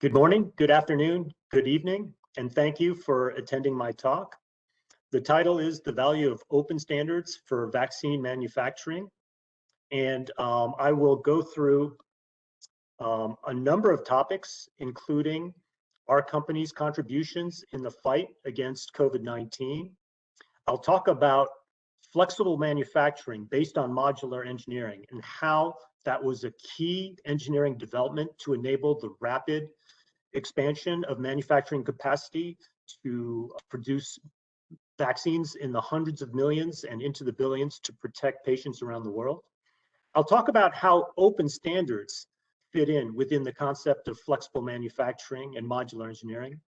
Good morning, good afternoon, good evening, and thank you for attending my talk. The title is The Value of Open Standards for Vaccine Manufacturing. And um, I will go through um, a number of topics, including our company's contributions in the fight against COVID-19. I'll talk about flexible manufacturing based on modular engineering and how that was a key engineering development to enable the rapid expansion of manufacturing capacity to produce vaccines in the hundreds of millions and into the billions to protect patients around the world. I'll talk about how open standards fit in within the concept of flexible manufacturing and modular engineering.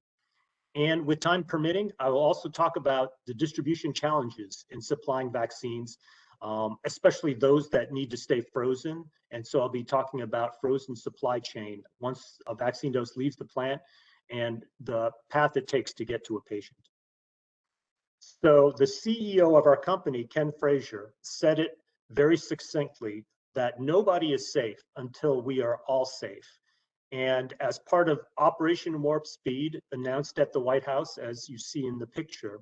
And with time permitting, I will also talk about the distribution challenges in supplying vaccines um, especially those that need to stay frozen. And so I'll be talking about frozen supply chain once a vaccine dose leaves the plant and the path it takes to get to a patient. So the CEO of our company, Ken Frazier, said it very succinctly that nobody is safe until we are all safe. And as part of Operation Warp Speed announced at the White House, as you see in the picture,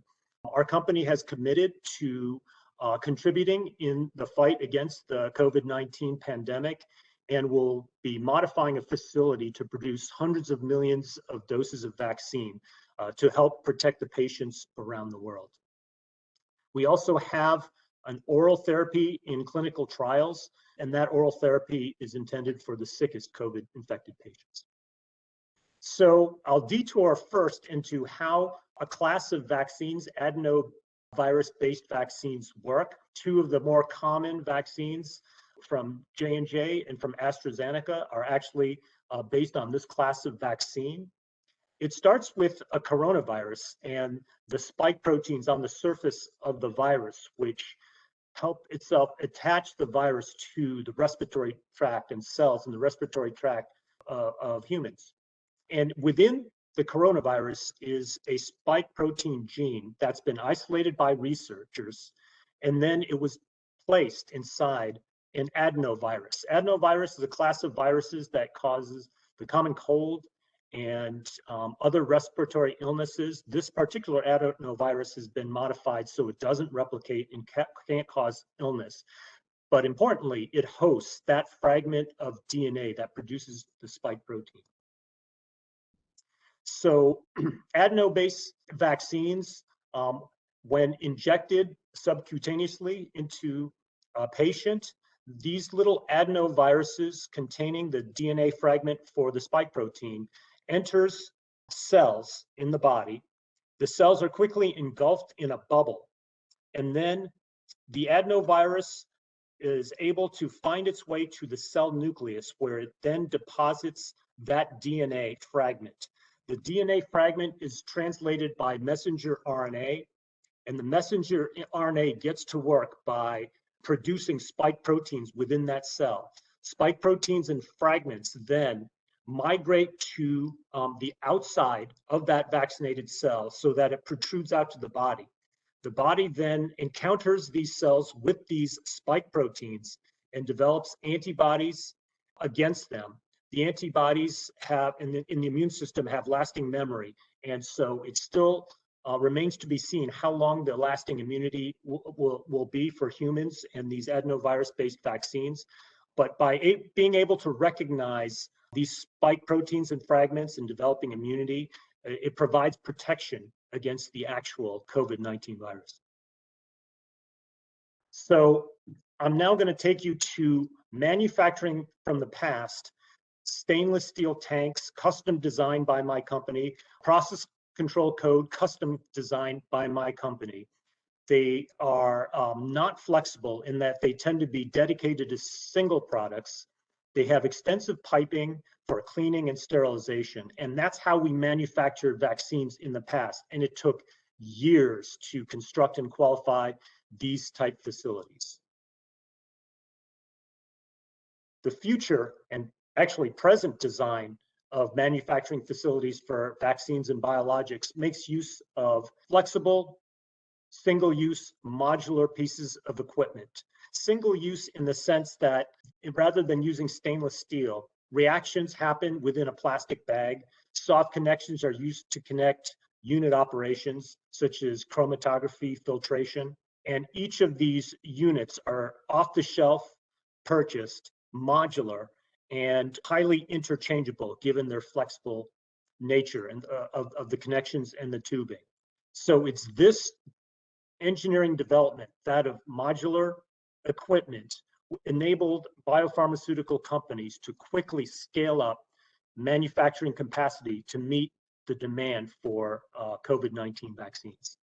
our company has committed to uh, contributing in the fight against the COVID-19 pandemic and will be modifying a facility to produce hundreds of millions of doses of vaccine uh, to help protect the patients around the world. We also have an oral therapy in clinical trials, and that oral therapy is intended for the sickest COVID infected patients. So I'll detour first into how a class of vaccines, adeno virus-based vaccines work. Two of the more common vaccines from J&J and from AstraZeneca are actually uh, based on this class of vaccine. It starts with a coronavirus and the spike proteins on the surface of the virus, which help itself attach the virus to the respiratory tract and cells in the respiratory tract uh, of humans. And within the coronavirus is a spike protein gene that's been isolated by researchers, and then it was placed inside an adenovirus. Adenovirus is a class of viruses that causes the common cold and um, other respiratory illnesses. This particular adenovirus has been modified so it doesn't replicate and can't cause illness. But importantly, it hosts that fragment of DNA that produces the spike protein. So adeno-based vaccines, um, when injected subcutaneously into a patient, these little adenoviruses containing the DNA fragment for the spike protein enters cells in the body. The cells are quickly engulfed in a bubble. And then the adenovirus is able to find its way to the cell nucleus where it then deposits that DNA fragment. The DNA fragment is translated by messenger RNA, and the messenger RNA gets to work by producing spike proteins within that cell. Spike proteins and fragments then migrate to um, the outside of that vaccinated cell so that it protrudes out to the body. The body then encounters these cells with these spike proteins and develops antibodies against them the antibodies have in the, in the immune system have lasting memory. And so it still uh, remains to be seen how long the lasting immunity will, will be for humans and these adenovirus-based vaccines. But by being able to recognize these spike proteins and fragments and developing immunity, it provides protection against the actual COVID-19 virus. So I'm now going to take you to manufacturing from the past stainless steel tanks, custom designed by my company, process control code, custom designed by my company. They are um, not flexible in that they tend to be dedicated to single products. They have extensive piping for cleaning and sterilization. And that's how we manufactured vaccines in the past. And it took years to construct and qualify these type facilities. The future, and actually present design of manufacturing facilities for vaccines and biologics makes use of flexible, single-use modular pieces of equipment. Single use in the sense that rather than using stainless steel, reactions happen within a plastic bag. Soft connections are used to connect unit operations, such as chromatography, filtration. And each of these units are off the shelf, purchased, modular, and highly interchangeable given their flexible nature and uh, of, of the connections and the tubing. So it's this engineering development, that of modular equipment, enabled biopharmaceutical companies to quickly scale up manufacturing capacity to meet the demand for uh, COVID-19 vaccines.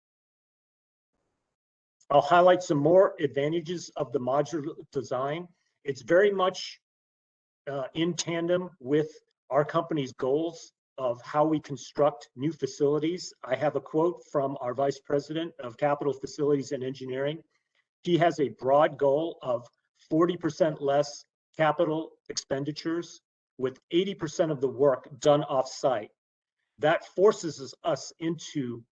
I'll highlight some more advantages of the modular design. It's very much uh, in tandem with our company's goals of how we construct new facilities. I have a quote from our Vice President of Capital Facilities and Engineering. He has a broad goal of 40% less capital expenditures with 80% of the work done off-site. That forces us into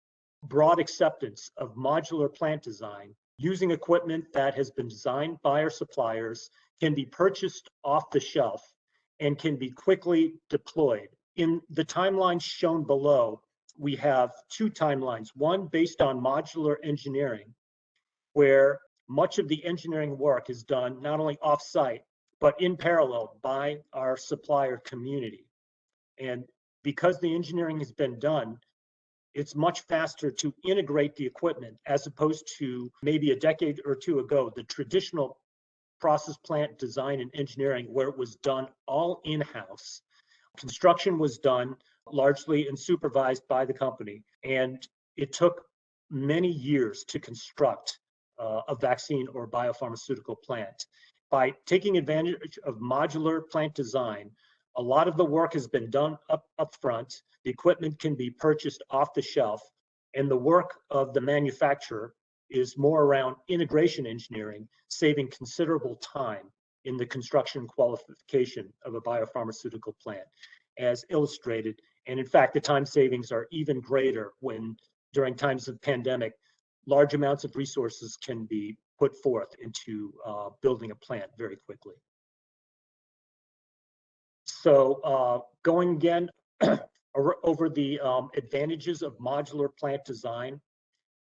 broad acceptance of modular plant design using equipment that has been designed by our suppliers, can be purchased off the shelf, and can be quickly deployed. In the timelines shown below, we have two timelines, one based on modular engineering, where much of the engineering work is done not only off-site, but in parallel by our supplier community. And because the engineering has been done, it's much faster to integrate the equipment as opposed to maybe a decade or two ago, the traditional process plant design and engineering where it was done all in-house. Construction was done largely and supervised by the company. And it took many years to construct uh, a vaccine or biopharmaceutical plant. By taking advantage of modular plant design, a lot of the work has been done up, up front. The equipment can be purchased off the shelf, and the work of the manufacturer is more around integration engineering, saving considerable time in the construction qualification of a biopharmaceutical plant, as illustrated. And in fact, the time savings are even greater when during times of pandemic, large amounts of resources can be put forth into uh, building a plant very quickly. So uh, going again over the um, advantages of modular plant design,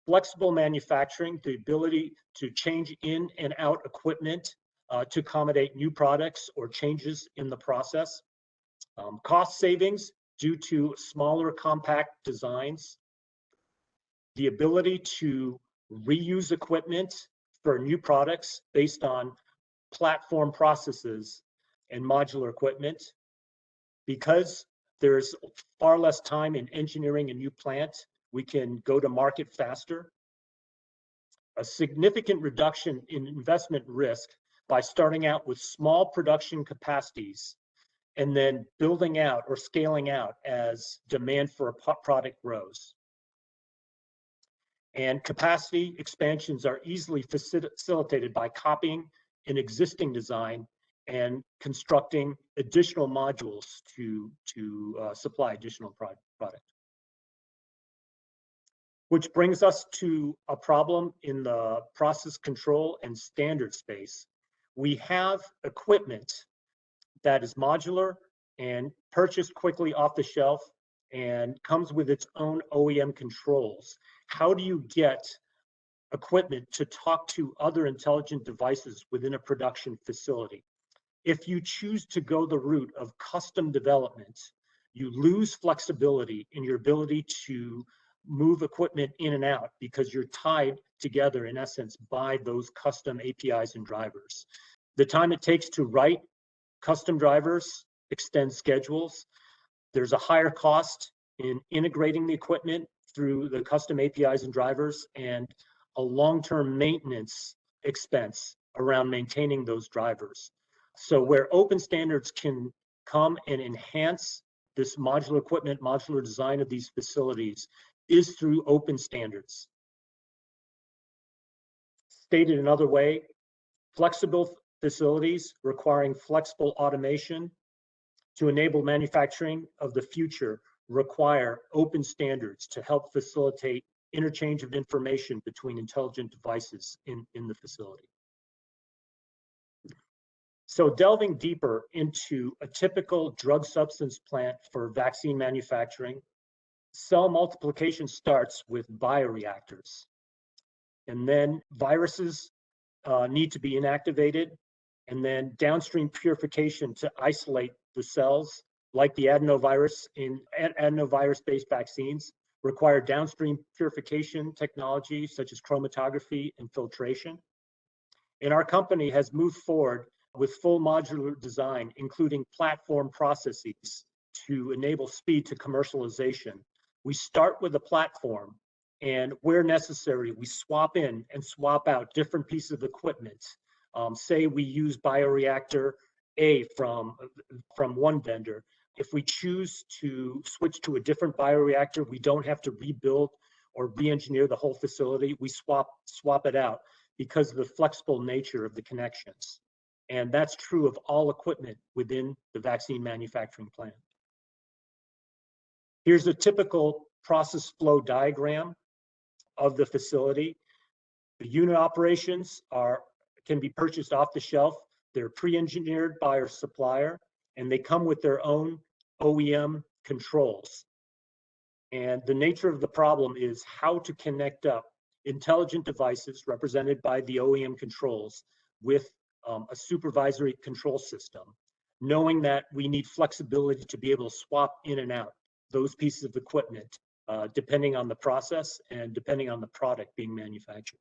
flexible manufacturing, the ability to change in and out equipment uh, to accommodate new products or changes in the process, um, cost savings due to smaller compact designs, the ability to reuse equipment for new products based on platform processes and modular equipment. Because there's far less time in engineering a new plant, we can go to market faster. A significant reduction in investment risk by starting out with small production capacities and then building out or scaling out as demand for a product grows. And capacity expansions are easily facilitated by copying an existing design and constructing additional modules to, to uh, supply additional product. Which brings us to a problem in the process control and standard space. We have equipment that is modular and purchased quickly off the shelf and comes with its own OEM controls. How do you get equipment to talk to other intelligent devices within a production facility? If you choose to go the route of custom development, you lose flexibility in your ability to move equipment in and out because you're tied together in essence by those custom APIs and drivers. The time it takes to write custom drivers extends schedules. There's a higher cost in integrating the equipment through the custom APIs and drivers and a long-term maintenance expense around maintaining those drivers. So where open standards can come and enhance this modular equipment, modular design of these facilities is through open standards. Stated another way, flexible facilities requiring flexible automation to enable manufacturing of the future require open standards to help facilitate interchange of information between intelligent devices in, in the facility. So delving deeper into a typical drug substance plant for vaccine manufacturing, cell multiplication starts with bioreactors. And then viruses uh, need to be inactivated, and then downstream purification to isolate the cells, like the adenovirus in adenovirus-based vaccines, require downstream purification technology such as chromatography and filtration. And our company has moved forward with full modular design, including platform processes to enable speed to commercialization. We start with a platform and where necessary, we swap in and swap out different pieces of equipment. Um, say we use bioreactor A from, from one vendor. If we choose to switch to a different bioreactor, we don't have to rebuild or re-engineer the whole facility. We swap, swap it out because of the flexible nature of the connections. And that's true of all equipment within the vaccine manufacturing plant. Here's a typical process flow diagram of the facility. The unit operations are can be purchased off the shelf. They're pre-engineered by our supplier, and they come with their own OEM controls. And the nature of the problem is how to connect up intelligent devices represented by the OEM controls with um, a supervisory control system, knowing that we need flexibility to be able to swap in and out those pieces of equipment uh, depending on the process and depending on the product being manufactured.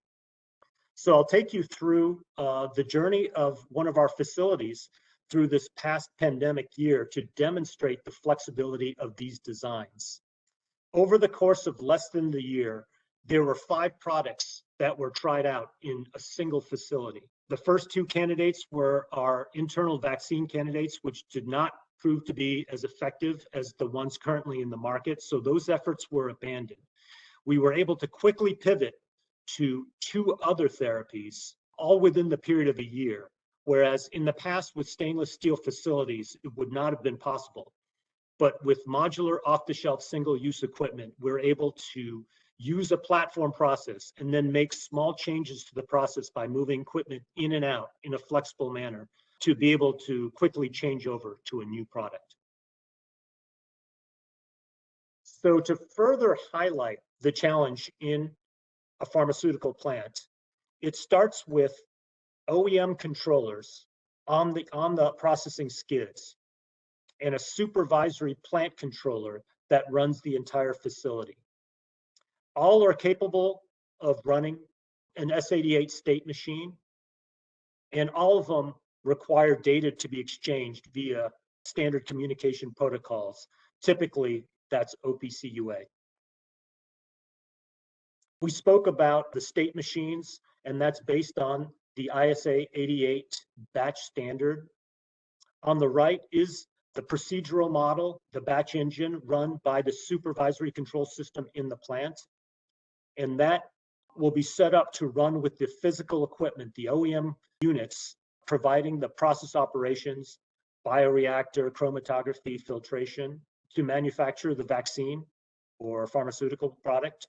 So I'll take you through uh, the journey of one of our facilities through this past pandemic year to demonstrate the flexibility of these designs. Over the course of less than the year, there were five products that were tried out in a single facility. The first two candidates were our internal vaccine candidates, which did not prove to be as effective as the ones currently in the market. So those efforts were abandoned. We were able to quickly pivot to two other therapies, all within the period of a year. Whereas in the past with stainless steel facilities, it would not have been possible. But with modular off-the-shelf single-use equipment, we're able to use a platform process and then make small changes to the process by moving equipment in and out in a flexible manner to be able to quickly change over to a new product. So to further highlight the challenge in a pharmaceutical plant, it starts with OEM controllers on the, on the processing skids and a supervisory plant controller that runs the entire facility. All are capable of running an S88 state machine, and all of them require data to be exchanged via standard communication protocols. Typically, that's OPC UA. We spoke about the state machines, and that's based on the ISA 88 batch standard. On the right is the procedural model, the batch engine run by the supervisory control system in the plant. And that will be set up to run with the physical equipment, the OEM units providing the process operations, bioreactor, chromatography, filtration to manufacture the vaccine or pharmaceutical product.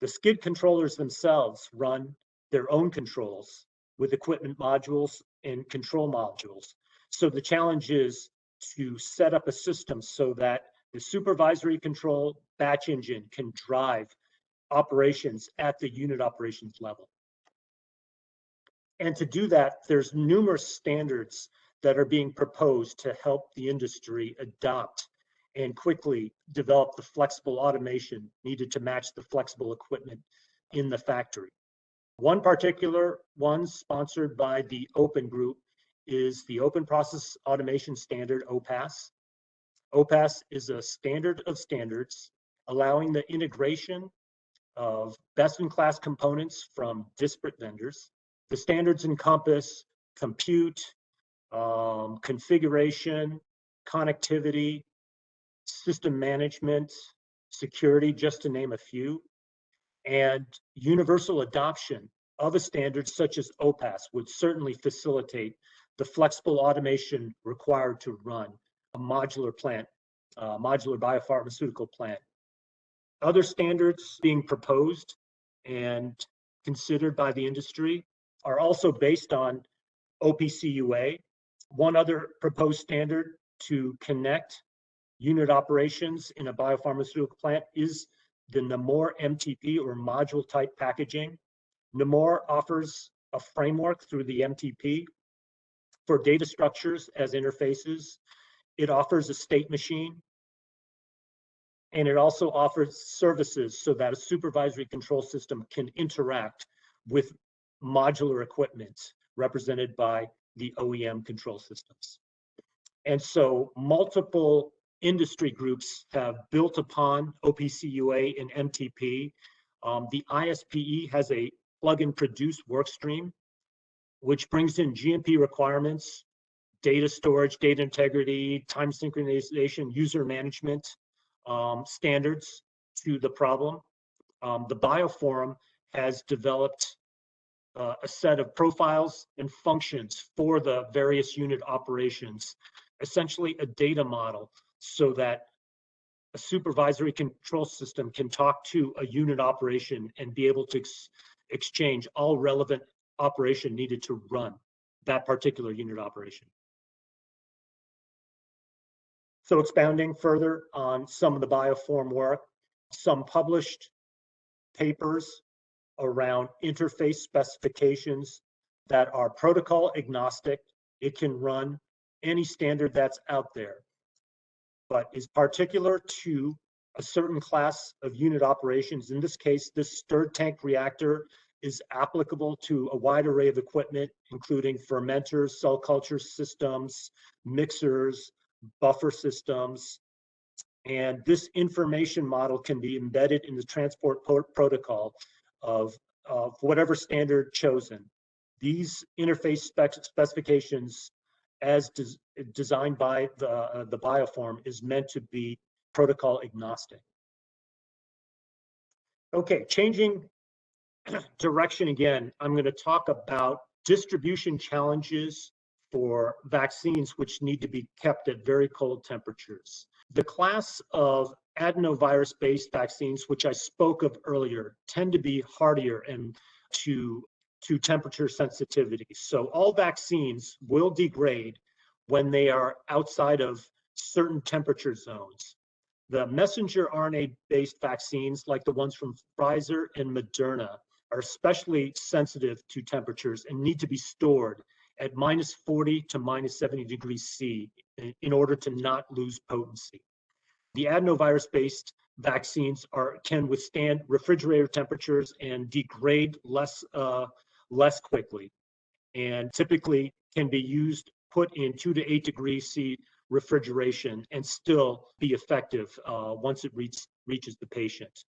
The skid controllers themselves run their own controls with equipment modules and control modules. So the challenge is to set up a system so that the supervisory control batch engine can drive operations at the unit operations level. And to do that, there's numerous standards that are being proposed to help the industry adopt and quickly develop the flexible automation needed to match the flexible equipment in the factory. One particular one sponsored by the Open Group is the Open Process Automation Standard, OPAS. OPAS is a standard of standards allowing the integration of best-in-class components from disparate vendors the standards encompass compute, um, configuration, connectivity, system management, security, just to name a few. And universal adoption of a standard such as OPAS would certainly facilitate the flexible automation required to run a modular plant, uh, modular biopharmaceutical plant. Other standards being proposed and considered by the industry are also based on OPCUA. One other proposed standard to connect unit operations in a biopharmaceutical plant is the NAMUR MTP or module type packaging. NAMUR offers a framework through the MTP for data structures as interfaces. It offers a state machine. And it also offers services so that a supervisory control system can interact with modular equipment represented by the OEM control systems. And so multiple industry groups have built upon OPCUA and MTP. Um, the ISPE has a plug and produce work stream, which brings in GMP requirements, data storage, data integrity, time synchronization, user management um, standards to the problem. Um, the BioPhorum has developed uh, a set of profiles and functions for the various unit operations, essentially a data model so that a supervisory control system can talk to a unit operation and be able to ex exchange all relevant operation needed to run that particular unit operation. So expounding further on some of the BioPhorum work, some published papers around interface specifications that are protocol agnostic. It can run any standard that's out there, but is particular to a certain class of unit operations. In this case, this stirred tank reactor is applicable to a wide array of equipment, including fermenters, cell culture systems, mixers, buffer systems. And this information model can be embedded in the transport protocol of, of whatever standard chosen. These interface spec specifications as des designed by the, uh, the BioPhorum is meant to be protocol agnostic. Okay, changing direction again, I'm going to talk about distribution challenges for vaccines which need to be kept at very cold temperatures. The class of adenovirus-based vaccines, which I spoke of earlier, tend to be hardier and to, to temperature sensitivity. So all vaccines will degrade when they are outside of certain temperature zones. The messenger RNA-based vaccines, like the ones from Pfizer and Moderna, are especially sensitive to temperatures and need to be stored at minus 40 to minus 70 degrees C in order to not lose potency. The adenovirus-based vaccines are can withstand refrigerator temperatures and degrade less uh, less quickly, and typically can be used put in two to eight degrees C refrigeration and still be effective uh, once it reach, reaches the patient.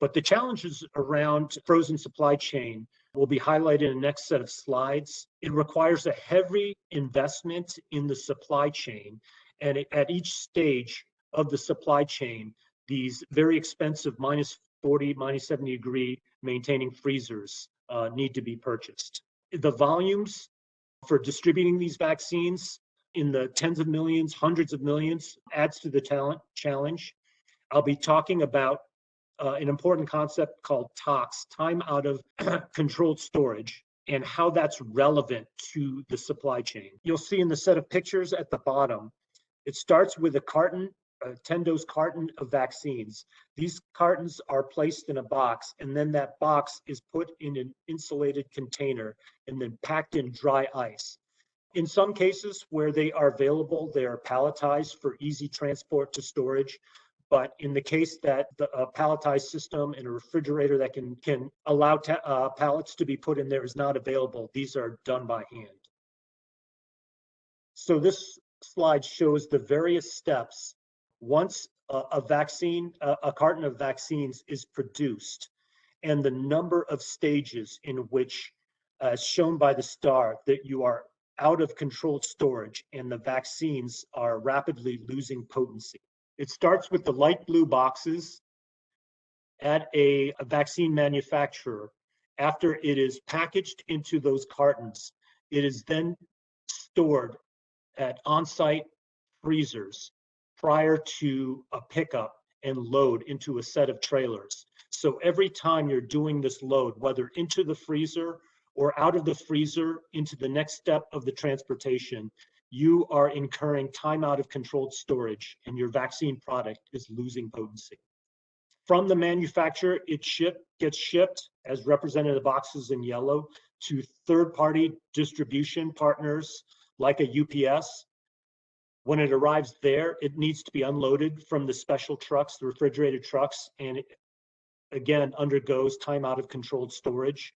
But the challenges around frozen supply chain will be highlighted in the next set of slides. It requires a heavy investment in the supply chain. And at each stage of the supply chain, these very expensive minus 40, minus 70 degree maintaining freezers uh, need to be purchased. The volumes for distributing these vaccines in the tens of millions, hundreds of millions adds to the talent challenge. I'll be talking about uh, an important concept called TOX, time out of controlled storage, and how that's relevant to the supply chain. You'll see in the set of pictures at the bottom, it starts with a carton, a 10 dose carton of vaccines. These cartons are placed in a box, and then that box is put in an insulated container and then packed in dry ice. In some cases where they are available, they are palletized for easy transport to storage. But in the case that the a palletized system and a refrigerator that can can allow uh, pallets to be put in there is not available, these are done by hand. So this slide shows the various steps once a, a vaccine, a, a carton of vaccines is produced, and the number of stages in which, uh, as shown by the star, that you are out of controlled storage and the vaccines are rapidly losing potency. It starts with the light blue boxes at a, a vaccine manufacturer. After it is packaged into those cartons, it is then stored at on-site freezers prior to a pickup and load into a set of trailers. So every time you're doing this load, whether into the freezer or out of the freezer into the next step of the transportation, you are incurring time out of controlled storage and your vaccine product is losing potency. From the manufacturer, it ship, gets shipped, as represented in the boxes in yellow, to third-party distribution partners like a UPS. When it arrives there, it needs to be unloaded from the special trucks, the refrigerated trucks, and it, again, undergoes time out of controlled storage.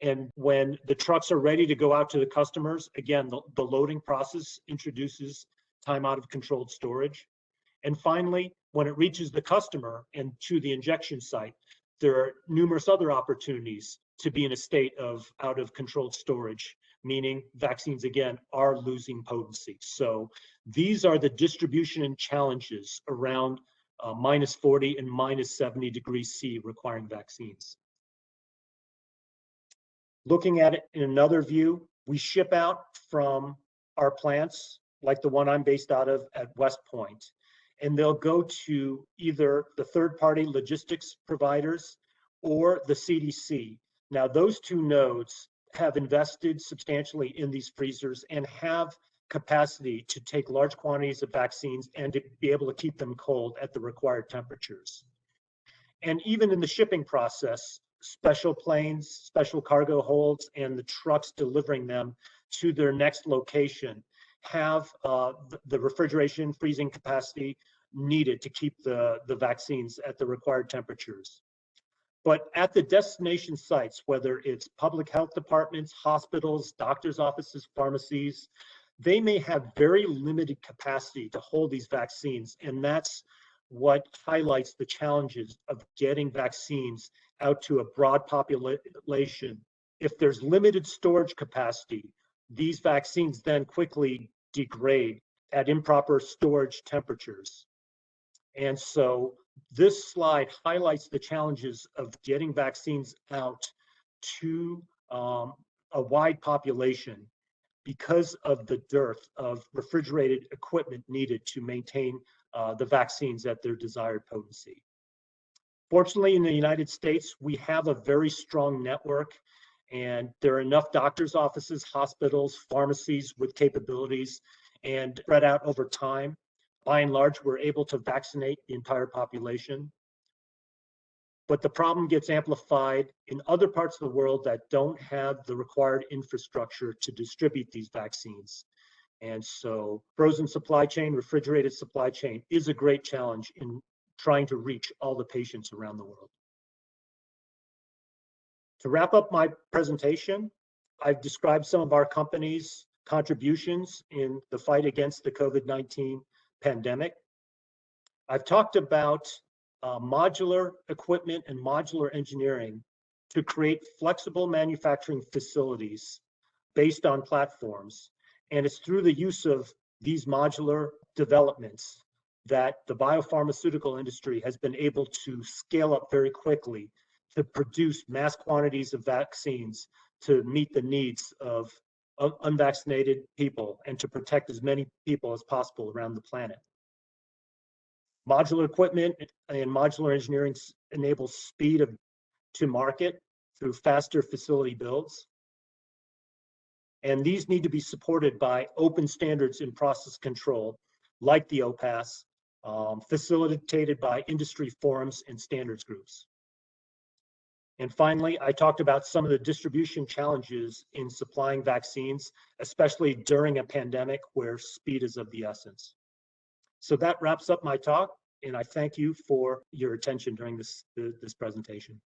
And when the trucks are ready to go out to the customers, again, the, the loading process introduces time out of controlled storage. And finally, when it reaches the customer and to the injection site, there are numerous other opportunities to be in a state of out of controlled storage, meaning vaccines again are losing potency. So these are the distribution and challenges around uh, minus 40 and minus 70 degrees C requiring vaccines. Looking at it in another view, we ship out from our plants, like the one I'm based out of at West Point, and they'll go to either the third-party logistics providers or the CDC. Now, those two nodes have invested substantially in these freezers and have capacity to take large quantities of vaccines and to be able to keep them cold at the required temperatures. And even in the shipping process, special planes, special cargo holds, and the trucks delivering them to their next location have uh, the refrigeration freezing capacity needed to keep the, the vaccines at the required temperatures. But at the destination sites, whether it's public health departments, hospitals, doctors' offices, pharmacies, they may have very limited capacity to hold these vaccines. And that's what highlights the challenges of getting vaccines out to a broad population. If there's limited storage capacity, these vaccines then quickly degrade at improper storage temperatures. And so this slide highlights the challenges of getting vaccines out to um, a wide population because of the dearth of refrigerated equipment needed to maintain uh, the vaccines at their desired potency. Fortunately, in the United States, we have a very strong network and there are enough doctors' offices, hospitals, pharmacies with capabilities and spread out over time. By and large, we're able to vaccinate the entire population. But the problem gets amplified in other parts of the world that don't have the required infrastructure to distribute these vaccines. And so frozen supply chain, refrigerated supply chain is a great challenge in trying to reach all the patients around the world. To wrap up my presentation, I've described some of our company's contributions in the fight against the COVID-19 pandemic. I've talked about uh, modular equipment and modular engineering to create flexible manufacturing facilities based on platforms. And it's through the use of these modular developments that the biopharmaceutical industry has been able to scale up very quickly to produce mass quantities of vaccines to meet the needs of, of unvaccinated people and to protect as many people as possible around the planet. Modular equipment and modular engineering enables speed of, to market through faster facility builds. And these need to be supported by open standards in process control, like the OPAS, um, facilitated by industry forums and standards groups. And finally, I talked about some of the distribution challenges in supplying vaccines, especially during a pandemic where speed is of the essence. So that wraps up my talk, and I thank you for your attention during this, this presentation.